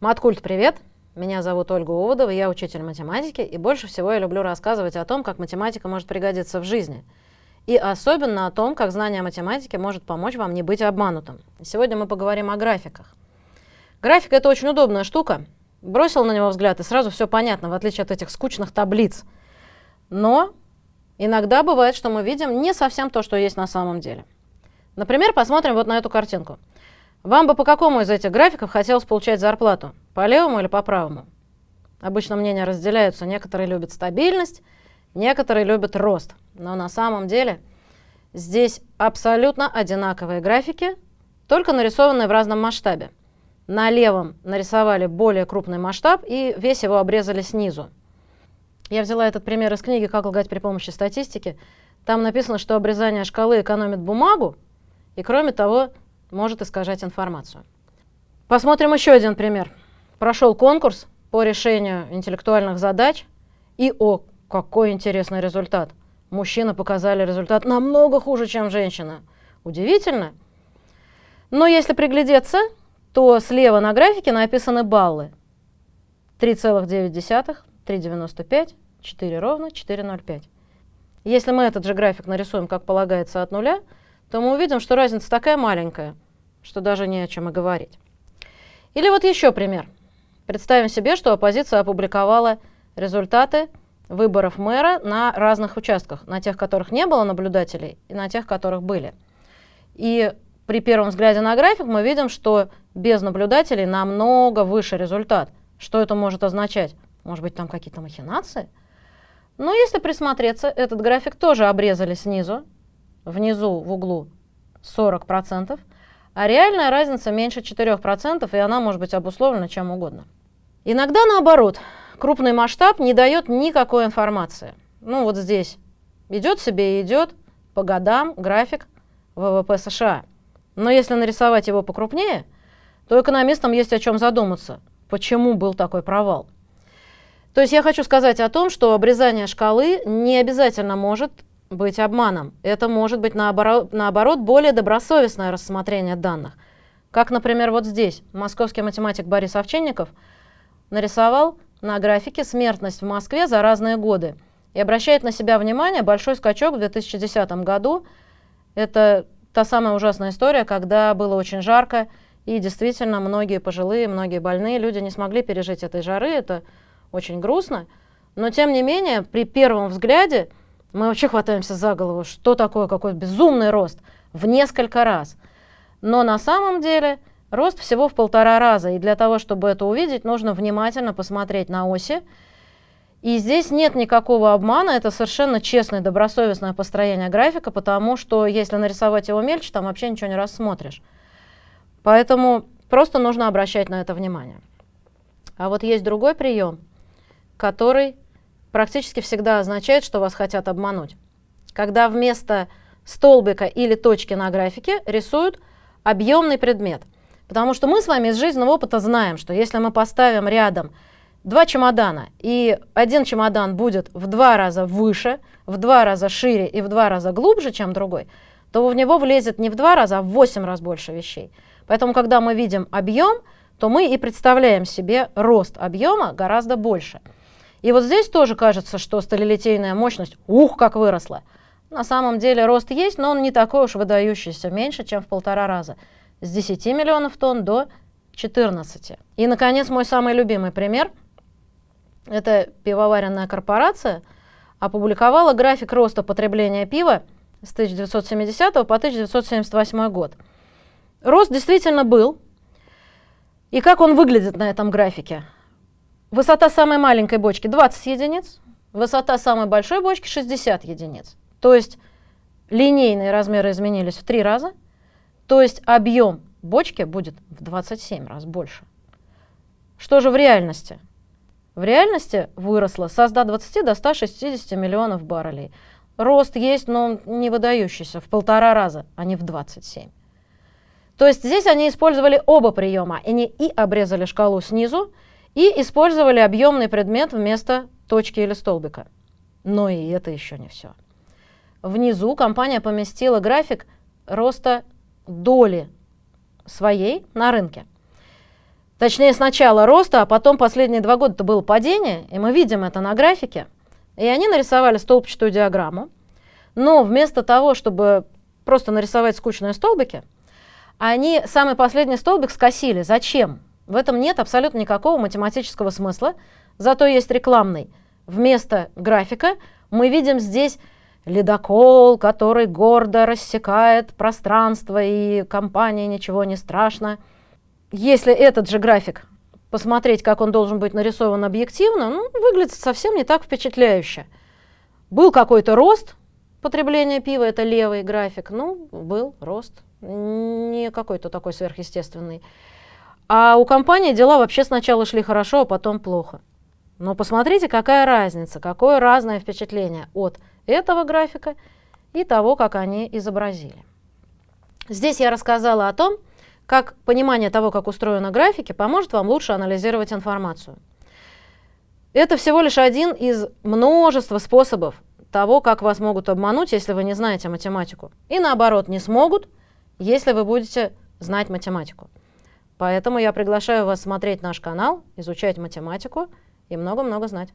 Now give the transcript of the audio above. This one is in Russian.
Маткульт, привет! Меня зовут Ольга Уводова, я учитель математики, и больше всего я люблю рассказывать о том, как математика может пригодиться в жизни. И особенно о том, как знание математики может помочь вам не быть обманутым. Сегодня мы поговорим о графиках. График — это очень удобная штука. Бросил на него взгляд, и сразу все понятно, в отличие от этих скучных таблиц. Но иногда бывает, что мы видим не совсем то, что есть на самом деле. Например, посмотрим вот на эту картинку. Вам бы по какому из этих графиков хотелось получать зарплату? По левому или по правому? Обычно мнения разделяются. Некоторые любят стабильность, некоторые любят рост. Но на самом деле здесь абсолютно одинаковые графики, только нарисованные в разном масштабе. На левом нарисовали более крупный масштаб и весь его обрезали снизу. Я взяла этот пример из книги «Как лгать при помощи статистики». Там написано, что обрезание шкалы экономит бумагу, и кроме того, может искажать информацию. Посмотрим еще один пример. Прошел конкурс по решению интеллектуальных задач, и о, какой интересный результат. Мужчины показали результат намного хуже, чем женщины. Удивительно. Но если приглядеться, то слева на графике написаны баллы. 3,9, 3,95, 4 ровно, 4,05. Если мы этот же график нарисуем, как полагается, от нуля, то мы увидим, что разница такая маленькая, что даже не о чем и говорить. Или вот еще пример. Представим себе, что оппозиция опубликовала результаты выборов мэра на разных участках, на тех, которых не было наблюдателей, и на тех, которых были. И при первом взгляде на график мы видим, что без наблюдателей намного выше результат. Что это может означать? Может быть, там какие-то махинации? Но если присмотреться, этот график тоже обрезали снизу, внизу в углу 40%, а реальная разница меньше 4%, и она может быть обусловлена чем угодно. Иногда наоборот, крупный масштаб не дает никакой информации. Ну вот здесь идет себе и идет по годам график ВВП США. Но если нарисовать его покрупнее, то экономистам есть о чем задуматься, почему был такой провал. То есть я хочу сказать о том, что обрезание шкалы не обязательно может быть обманом. Это может быть наоборот, наоборот более добросовестное рассмотрение данных. Как, например, вот здесь московский математик Борис Овчинников нарисовал на графике смертность в Москве за разные годы и обращает на себя внимание большой скачок в 2010 году. Это та самая ужасная история, когда было очень жарко, и действительно многие пожилые, многие больные люди не смогли пережить этой жары, это очень грустно. Но тем не менее, при первом взгляде мы вообще хватаемся за голову, что такое какой безумный рост в несколько раз. Но на самом деле рост всего в полтора раза. И для того, чтобы это увидеть, нужно внимательно посмотреть на оси. И здесь нет никакого обмана, это совершенно честное, добросовестное построение графика, потому что если нарисовать его мельче, там вообще ничего не рассмотришь. Поэтому просто нужно обращать на это внимание. А вот есть другой прием, который практически всегда означает, что вас хотят обмануть. Когда вместо столбика или точки на графике рисуют объемный предмет. Потому что мы с вами из жизненного опыта знаем, что если мы поставим рядом два чемодана, и один чемодан будет в два раза выше, в два раза шире и в два раза глубже, чем другой, то в него влезет не в два раза, а в восемь раз больше вещей. Поэтому, когда мы видим объем, то мы и представляем себе рост объема гораздо больше. И вот здесь тоже кажется, что сталелитейная мощность, ух, как выросла. На самом деле рост есть, но он не такой уж выдающийся, меньше, чем в полтора раза. С 10 миллионов тонн до 14. И, наконец, мой самый любимый пример. Это пивоваренная корпорация опубликовала график роста потребления пива с 1970 по 1978 год. Рост действительно был. И как он выглядит на этом графике? Высота самой маленькой бочки 20 единиц, высота самой большой бочки 60 единиц. То есть линейные размеры изменились в три раза, то есть объем бочки будет в 27 раз больше. Что же в реальности? В реальности выросло со 120 до 160 миллионов баррелей. Рост есть, но не выдающийся, в полтора раза, а не в 27. То есть здесь они использовали оба приема. Они и обрезали шкалу снизу, и использовали объемный предмет вместо точки или столбика. Но и это еще не все. Внизу компания поместила график роста доли своей на рынке. точнее сначала роста, а потом последние два года это было падение, и мы видим это на графике. И они нарисовали столбчатую диаграмму, но вместо того, чтобы просто нарисовать скучные столбики, они самый последний столбик скосили. Зачем? В этом нет абсолютно никакого математического смысла, зато есть рекламный. Вместо графика мы видим здесь ледокол, который гордо рассекает пространство, и компании ничего не страшно. Если этот же график посмотреть, как он должен быть нарисован объективно, ну, выглядит совсем не так впечатляюще. Был какой-то рост потребления пива, это левый график, ну, был рост, не какой-то такой сверхъестественный. А у компании дела вообще сначала шли хорошо, а потом плохо. Но посмотрите, какая разница, какое разное впечатление от этого графика и того, как они изобразили. Здесь я рассказала о том, как понимание того, как устроены графики, поможет вам лучше анализировать информацию. Это всего лишь один из множества способов того, как вас могут обмануть, если вы не знаете математику. И наоборот, не смогут, если вы будете знать математику. Поэтому я приглашаю вас смотреть наш канал, изучать математику и много-много знать.